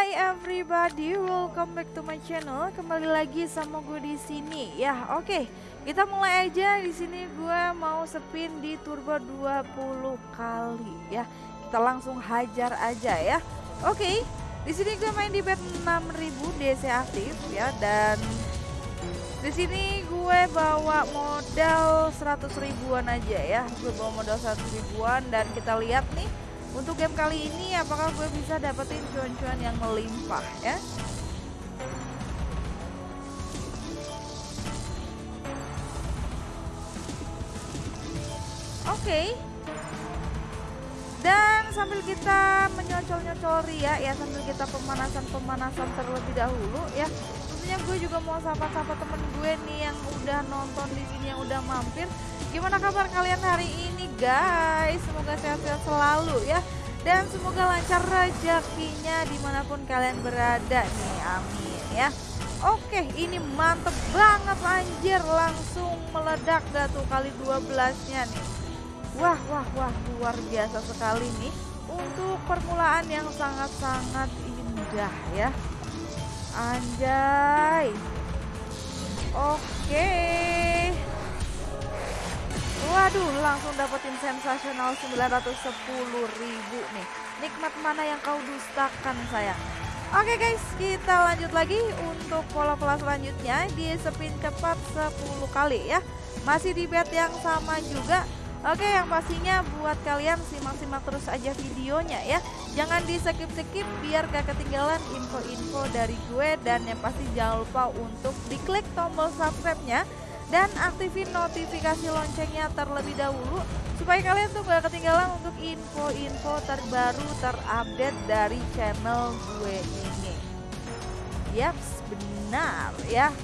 Hai everybody, welcome back to my channel. Kembali lagi sama gue di sini. Ya, oke. Okay. Kita mulai aja di sini gue mau spin di turbo 20 kali ya. Kita langsung hajar aja ya. Oke. Okay. Di sini gue main di bet 6000 DC aktif ya dan di sini gue bawa modal 100 ribuan aja ya. Gue bawa modal 100 ribuan dan kita lihat nih untuk game kali ini apakah gue bisa dapetin cuan-cuan yang melimpah ya? Oke. Okay. Dan sambil kita menyocol-nyocol Ria ya sambil kita pemanasan-pemanasan terlebih dahulu ya. Tentunya gue juga mau sapa-sapa temen gue nih yang udah nonton di sini yang udah mampir. Gimana kabar kalian hari ini? guys? Semoga sehat-sehat selalu ya. Dan semoga lancar rezekinya di mana pun kalian berada nih amin ya. Oke ini mantep banget anjir. Langsung meledak tuh kali 12 nya nih. Wah wah wah luar biasa sekali nih. Untuk permulaan yang sangat-sangat indah ya Anjay Oke Waduh, langsung dapetin sensasional 910 ribu nih. Nikmat mana yang kau dustakan sayang? Oke guys, kita lanjut lagi untuk pola-pola selanjutnya di spin cepat 10 kali ya. Masih di bet yang sama juga. Oke, yang pastinya buat kalian simak-simak terus aja videonya ya. Jangan di skip-skip biar gak ketinggalan info-info dari gue dan yang pasti jangan lupa untuk diklik tombol subscribe-nya dan aktifin notifikasi loncengnya terlebih dahulu supaya kalian tuh gak ketinggalan untuk info-info terbaru terupdate dari channel gue ini. Yaps, benar ya.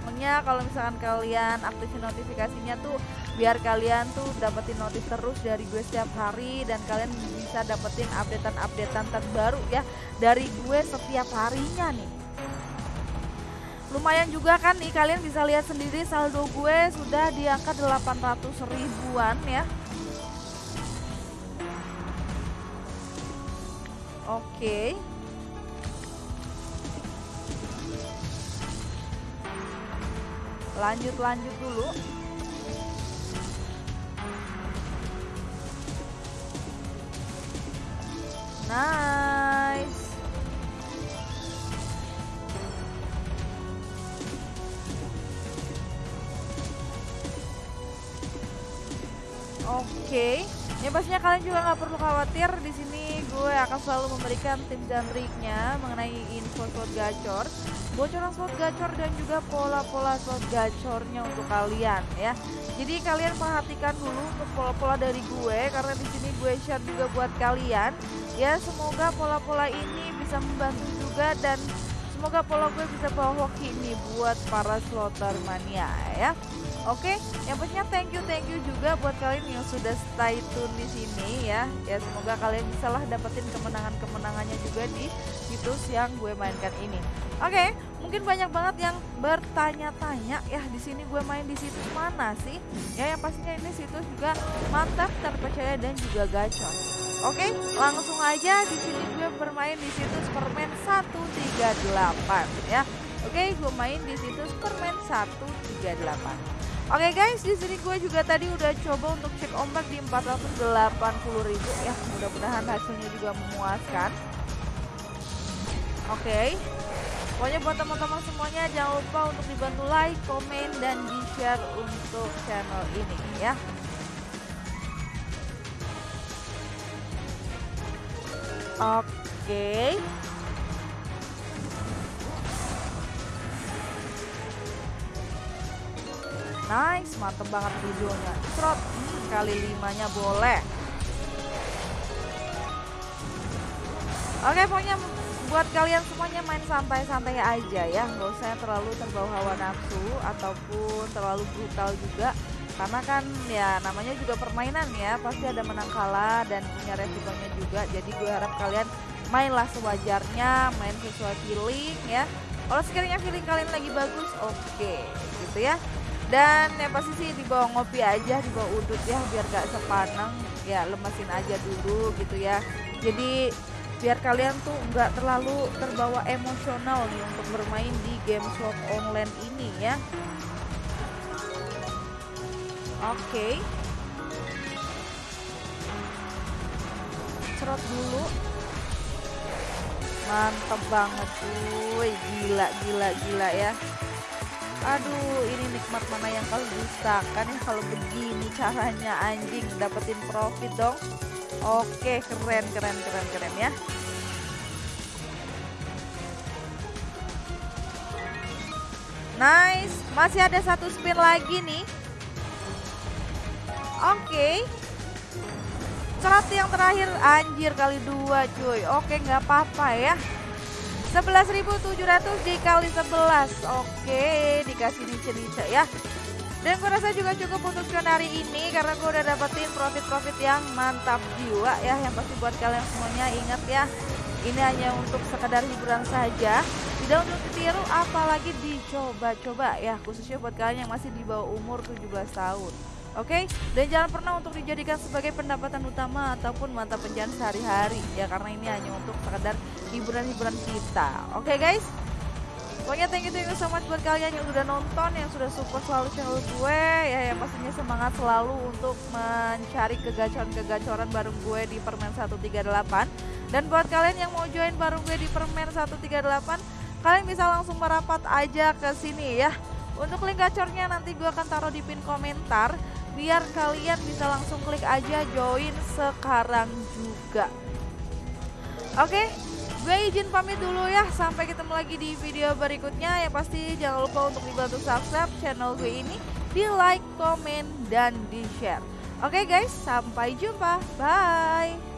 Pokoknya kalau misalkan kalian aktifin notifikasinya tuh biar kalian tuh dapetin notif terus dari gue setiap hari dan kalian bisa dapetin updatean-updatean terbaru ya dari gue setiap harinya nih. Lumayan juga kan nih kalian bisa lihat sendiri saldo gue sudah di angka 800 ribuan ya. Oke. Lanjut lanjut dulu Nice Oke, okay. ya pastinya kalian juga nggak perlu khawatir. Di sini gue akan selalu memberikan tips dan triknya mengenai info slot gacor, bocoran slot gacor dan juga pola-pola slot gacornya untuk kalian ya. Jadi kalian perhatikan dulu untuk pola-pola dari gue karena di sini gue share juga buat kalian. Ya semoga pola-pola ini bisa membantu juga dan semoga pola gue bisa bawa hoki nih buat para slotter mania ya. Oke, yang pastinya thank you thank you juga buat kalian yang sudah stay tune di sini ya. Ya semoga kalian bisa lah dapetin kemenangan-kemenangannya juga di situs yang gue mainkan ini. Oke, mungkin banyak banget yang bertanya-tanya ya di sini gue main di situs mana sih? Ya yang pastinya ini situs juga mantap, terpercaya dan juga gacor. Oke, langsung aja di sini gue bermain di situs permen 138 ya. Oke, gue main di situs permen 138. Oke okay guys, di sini gue juga tadi udah coba untuk cek ombak di 480 ribu ya. Mudah-mudahan hasilnya juga memuaskan. Oke. Okay. Pokoknya buat teman-teman semuanya jangan lupa untuk dibantu like, komen, dan di-share untuk channel ini ya. Oke. Okay. Nice, mantep banget videonya. Trot, hmm, kali limanya boleh. Oke, pokoknya buat kalian semuanya main santai-santai aja ya. Gak usah terlalu terbawa hawa nafsu ataupun terlalu brutal juga. Karena kan ya namanya juga permainan ya. Pasti ada menang kalah dan punya resikonya juga. Jadi gue harap kalian mainlah sewajarnya, main sesuai feeling ya. Kalau sekiranya feeling kalian lagi bagus, oke okay, gitu ya dan yang pasti sih dibawa ngopi aja dibawa udut ya biar gak sepaneng. Ya lemesin aja dulu gitu ya. Jadi biar kalian tuh nggak terlalu terbawa emosional nih untuk bermain di game slot online ini ya. Oke. Okay. serot dulu. Mantep banget cuy. Gila gila gila ya aduh ini nikmat mana yang kau dustakan ya kalau begini caranya anjing dapetin profit dong. Oke keren keren keren keren ya. Nice masih ada satu spin lagi nih. Oke. Okay. yang terakhir anjir kali dua cuy. Oke nggak apa-apa ya 11.700 dikali 11 Oke dikasih di cerita ya. Dan gue rasa juga cukup untuk cuan hari ini karena gue udah dapetin profit-profit yang mantap jiwa ya yang pasti buat kalian semuanya ingat ya. Ini hanya untuk sekadar hiburan saja tidak untuk ditiru apalagi dicoba-coba ya khususnya buat kalian yang masih di bawah umur 17 tahun Oke, okay? dan jangan pernah untuk dijadikan sebagai pendapatan utama ataupun mata pencarian sehari-hari ya karena ini hanya untuk sekedar hiburan-hiburan kita. Oke okay, guys? Pokoknya thank you thank you so much buat kalian yang sudah nonton, yang sudah support selalu channel gue ya yang pastinya semangat selalu untuk mencari kegacoran-kegacoran bareng gue di Permen 138. Dan buat kalian yang mau join bareng gue di Permen 138, kalian bisa langsung merapat aja ke sini ya. Untuk link gacornya nanti gue akan taruh di pin komentar biar kalian bisa langsung klik aja join sekarang juga. Oke gue izin pamit dulu ya. Sampai ketemu lagi di video berikutnya. Yang pasti jangan lupa untuk dibantu subscribe channel gue ini di like, komen, dan di share. Oke guys sampai jumpa. Bye